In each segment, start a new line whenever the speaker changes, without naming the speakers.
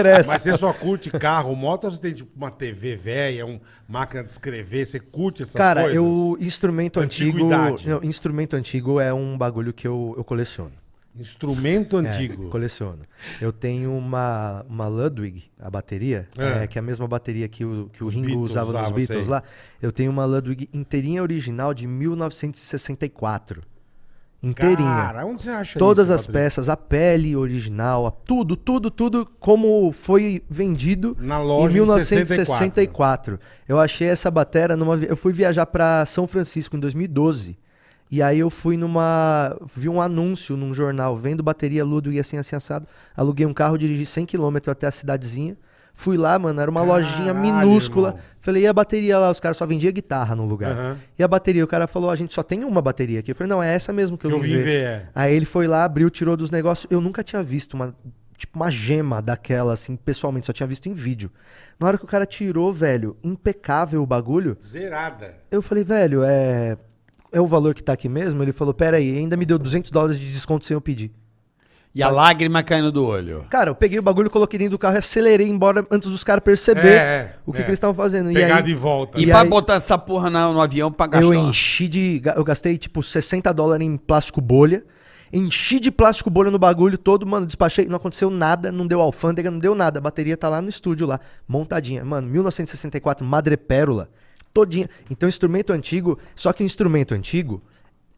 interessa.
Mas você só curte carro, moto, ou você tem tipo uma TV velha, uma máquina de escrever, você curte essas
Cara,
coisas?
eu instrumento antigo, não, instrumento antigo é um bagulho que eu, eu coleciono.
Instrumento
É,
antigo.
coleciono. Eu tenho uma, uma Ludwig, a bateria,
É.
é, que é a mesma bateria que o, que o Ringo
Beatles
usava nos Beatles
sei.
lá. Eu tenho uma Ludwig inteirinha original de 1964. Inteirinha.
Cara, onde você acha
Todas
isso,
as
Patrick?
peças, a pele original, a- tudo, tudo, tudo como foi vendido
Na loja
em
em
1964. Eu achei essa batera numa. Eu fui viajar pra São Francisco em 2012. E aí eu fui numa. Vi um anúncio num jornal, vendo bateria Ludwig assim, assim, assado. Aluguei um carro, dirigi 100km até a cidadezinha. Fui lá, mano, era uma lojinha
Caralho,
minúscula.
irmão.
Falei, e a bateria lá? Os caras só vendiam guitarra no lugar.
Aham.
E a bateria? O cara falou, a gente só tem uma bateria aqui. Eu falei, não, é essa mesmo que eu,
eu
vim ver.
ver, é.
Aí ele foi lá, abriu, tirou dos negócios. Eu nunca tinha visto uma, tipo, uma gema daquela, assim, pessoalmente, só tinha visto em vídeo. Na hora que o cara tirou, velho, impecável o bagulho,
Zerada.
eu falei, velho, é. É o valor que tá aqui mesmo? Ele falou, pera aí, ainda me deu 200 dólares de desconto sem eu pedir.
E a lágrima caindo do olho.
Cara, eu peguei o bagulho, coloquei dentro do carro e acelerei embora antes dos caras perceber
É,
o que,
é.
que eles estavam fazendo.
Pegar
e aí,
de volta.
E,
E
pra
aí-
botar essa porra na- no avião pra gastar.
Eu enchi de. ga- Eu gastei tipo 60 dólares em plástico bolha. Enchi de plástico bolha no bagulho todo, mano. Despachei, não aconteceu nada, não deu alfândega, não deu nada. A bateria tá lá no estúdio, lá, montadinha. Mano, 1964, madrepérola, todinha. Então, instrumento antigo, só que o instrumento antigo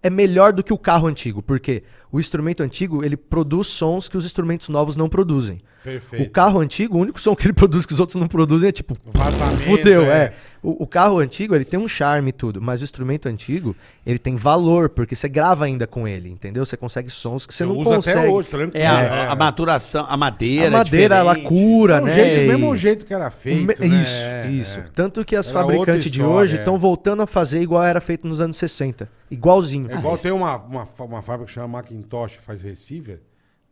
é melhor do que o carro antigo, porque o instrumento antigo, ele produz sons que os instrumentos novos não produzem.
Perfeito.
O carro antigo, o único som que ele produz que os outros não produzem é tipo.
Vazamento,
Fudeu,
é.
é. O, o carro antigo, ele tem um charme e tudo, mas o instrumento antigo, ele tem valor, porque você grava ainda com ele, entendeu? Você consegue sons que você, não
usa
consegue.
até hoje, tranquilo.
É, a,
É.
a maturação, a madeira.
A madeira,
é
ela cura,
É o
né?
jeito-
E-
mesmo jeito que era feito,
me-
né?
Isso,
É,
isso.
é.
Tanto que as
Era
fabricantes de
história,
hoje
é.
estão voltando a fazer igual era feito nos anos 60. Igualzinho.
É igual tem uma, uma, uma fábrica que chama Macintosh, faz receiver,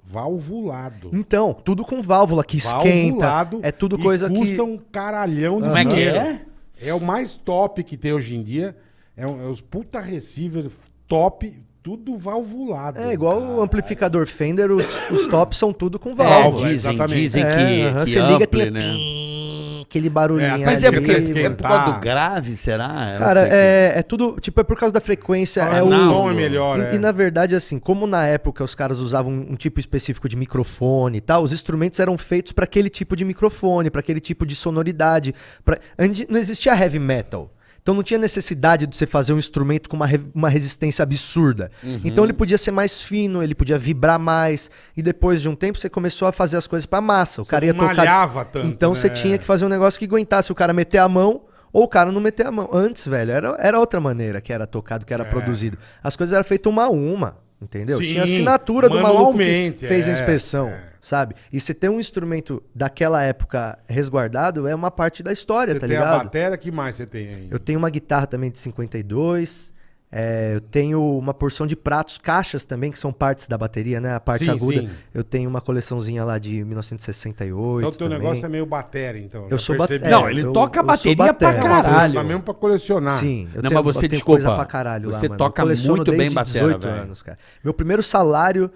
valvulado.
Então, tudo com válvula que esquenta.
Valvulado
É tudo
e
coisa
custa
que.
um caralhão de
Como é que é?
É o mais top que tem hoje em dia. É, um- é os puta receiver top, tudo valvulado.
É igual o amplificador Fender, os, os tops são tudo com
É,
válvula.
dizem,
exatamente.
dizem
É,
que,
aham,
que
você liga, tem
né?
Aquele barulhinho.
É,
Mas é porque é, por causa do grave, será? É
Cara, é, é tudo. Tipo, é por causa da frequência.
Ah,
é
o som é melhor.
E,
é.
e, na verdade, assim, como na época os caras usavam um, tipo específico de microfone e tal, os instrumentos eram feitos para aquele tipo de microfone, para aquele tipo de sonoridade. Pra... Não existia heavy metal. Então não tinha necessidade de você fazer um instrumento com uma, re- uma resistência absurda.
Uhum.
Então ele podia ser mais fino, ele podia vibrar mais. E depois de um tempo você começou a fazer as coisas pra massa. O
Você
cara ia tocar.
malhava tanto,
então
né?
você tinha que fazer um negócio que aguentasse o cara meter a mão ou o cara não meter a mão. Antes, velho, era, era outra maneira que era tocado, que era produzido. As coisas eram feitas uma a uma, entendeu?
Sim,
Tinha assinatura do maluco que fez a
é,
inspeção,
é.
sabe? E você ter um instrumento daquela época resguardado é uma parte da história,
Você
tá
tem a
ligado?
bateria, que mais você tem aí?
Eu tenho uma guitarra também de 52. É, eu tenho uma porção de pratos, caixas também, que são partes da bateria, né? A parte
Sim,
aguda.
sim.
Eu tenho uma coleçãozinha lá de 1968.
Então o teu
também.
negócio é meio bateria, então.
Eu
já
sou bateria.
Não, ele
eu-
toca
eu
bateria pra
batera.
caralho.
Mas mesmo pra colecionar.
Sim, eu
Não,
tenho,
mas você,
eu tenho
desculpa,
coisa pra caralho lá,
você
mano.
toca muito bem batera,
18
velho.
anos, cara. Meu primeiro salário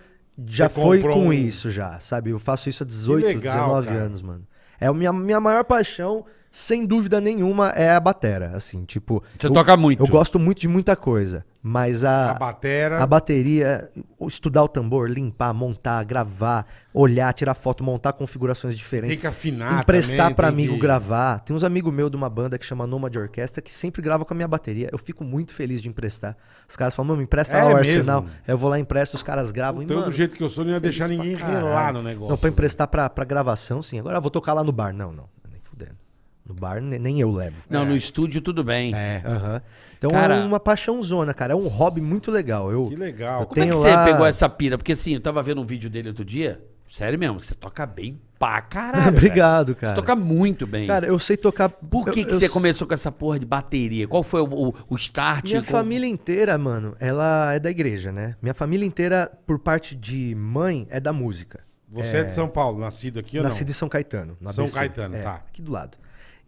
já
Você
foi com
um-
isso já, sabe? Eu faço isso há 18,
legal,
19
cara.
anos, mano. É a minha, minha maior paixão, sem dúvida nenhuma, é a batera, assim, tipo...
Você
eu-
toca muito.
Eu gosto muito de muita coisa, mas a...
A batera.
A bateria, estudar o tambor, limpar, montar, gravar, olhar, tirar foto, montar configurações diferentes.
Tem que afinar
Emprestar
tem
amigo
que-
gravar. Tem uns amigos meus de uma banda que chama Nomad Orquestra que sempre grava com a minha bateria. Eu fico muito feliz de emprestar. Os caras falam, mano, empresta
É
lá o
mesmo?
arsenal. Eu vou lá, empresto, os caras gravam. e,
Então,
mano,
do jeito que eu sou, não ia deixar ninguém relar no negócio.
Não, pra emprestar pra, pra gravação, sim. Agora eu vou tocar lá no bar. Não, não. Bar ne- nem eu levo.
Não, no estúdio tudo bem.
É, aham. Então
Cara-
é uma paixãozona, cara. É um hobby muito legal. Eu,
Que legal.
Eu
Como é que
tenho
você
lá-
pegou essa pira? Porque assim, eu tava vendo um vídeo dele outro dia. Sério mesmo, você toca bem pra caralho.
Obrigado, cara.
Você toca muito bem.
Cara, eu sei tocar.
Por que,
eu-
que
eu
você começou com essa porra de bateria? Qual foi o, o, o start?
Minha
Qual-
família inteira, mano, ela é da igreja, né? Minha família inteira, por parte de mãe, é da música.
Você é... de São Paulo, nascido aqui ou
Nascido
não?
em São Caetano. no
São
ABC.
Caetano,
É,
tá.
Aqui do lado.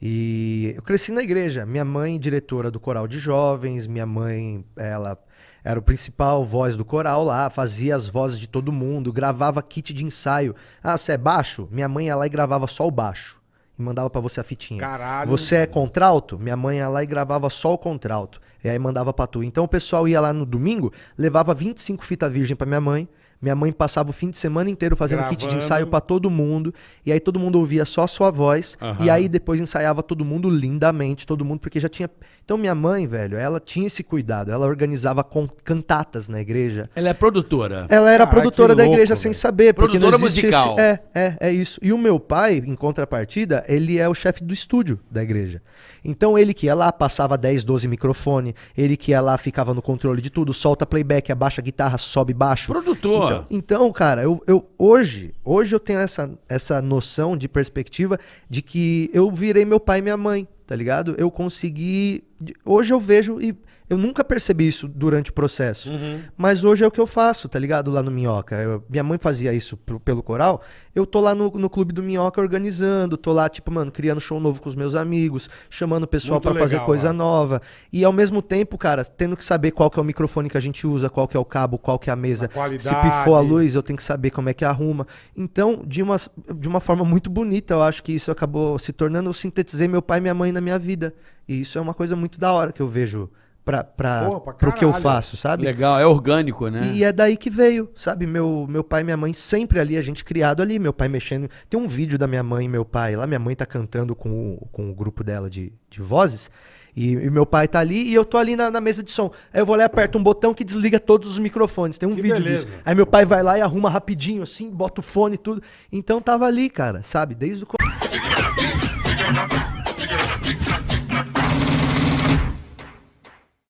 E eu cresci na igreja. Minha mãe, diretora do coral de jovens. Minha mãe, ela Era o principal voz do coral lá, fazia as vozes de todo mundo, gravava kit de ensaio. Ah, você é baixo? Minha mãe ia lá e gravava só o baixo. E mandava pra você a fitinha.
Caralho.
Você é contralto? Minha mãe ia lá e gravava só o contralto. E aí mandava pra tu. Então o pessoal ia lá no domingo, levava 25 fita virgem pra minha mãe. Minha mãe passava o fim de semana inteiro fazendo kit de
Gravando.
ensaio pra todo mundo. E aí todo mundo ouvia só a sua voz.
Aham.
E aí depois ensaiava todo mundo lindamente, todo mundo, porque já tinha. Então minha mãe, velho, ela tinha esse cuidado. Ela organizava con- cantatas na igreja.
Ela é produtora.
Ela era
Caralho,
produtora
que
da
louco,
igreja
velho.
sem saber. Porque
Produtora musical.
esse- É, é, é isso. E o meu pai, em contrapartida, ele é o chefe do estúdio da igreja. Então ele que ia lá, passava 10, 12 microfone, ele que ia lá, ficava no controle de tudo, solta playback, abaixa a guitarra, sobe baixo.
Produtor.
Então, então, cara, eu, eu hoje, hoje eu tenho essa, essa noção de perspectiva de que eu virei meu pai e minha mãe, tá ligado? Eu consegui. Hoje eu vejo e eu nunca percebi isso durante o processo. Mas hoje é o que eu faço, tá ligado? Lá no Minhoca. Eu- minha mãe fazia isso pro- pelo coral. Eu tô lá no, no clube do Minhoca organizando, tô lá, tipo, mano, criando show novo com os meus amigos, chamando o pessoal pra fazer coisa
lá.
nova. E ao mesmo tempo, cara, tendo que saber qual que é o microfone que a gente usa, qual que é o cabo, qual que é a mesa.
A.
Se pifou a luz, eu tenho que saber como é que arruma. Então, de uma, de uma forma muito bonita, eu acho que isso acabou se tornando. Eu sintetizei meu pai e minha mãe na minha vida. E isso é uma coisa muito da hora que eu vejo pra, pra,
Pô, pra
pro que eu faço, sabe?
Legal, é orgânico, né?
E é daí que veio, sabe? Meu, meu pai e minha mãe sempre ali, a gente criado ali, meu pai mexendo. Tem um vídeo da minha mãe e meu pai lá, minha mãe tá cantando com o, com o grupo dela de, de vozes. E, e meu pai tá ali e eu tô ali na, na mesa de som. Aí eu vou lá e aperto um botão que desliga todos os microfones. Tem um
Que
vídeo
beleza.
disso. Aí meu pai vai lá e arruma rapidinho, assim, bota o fone e tudo. Então tava ali, cara, sabe? Desde o. co-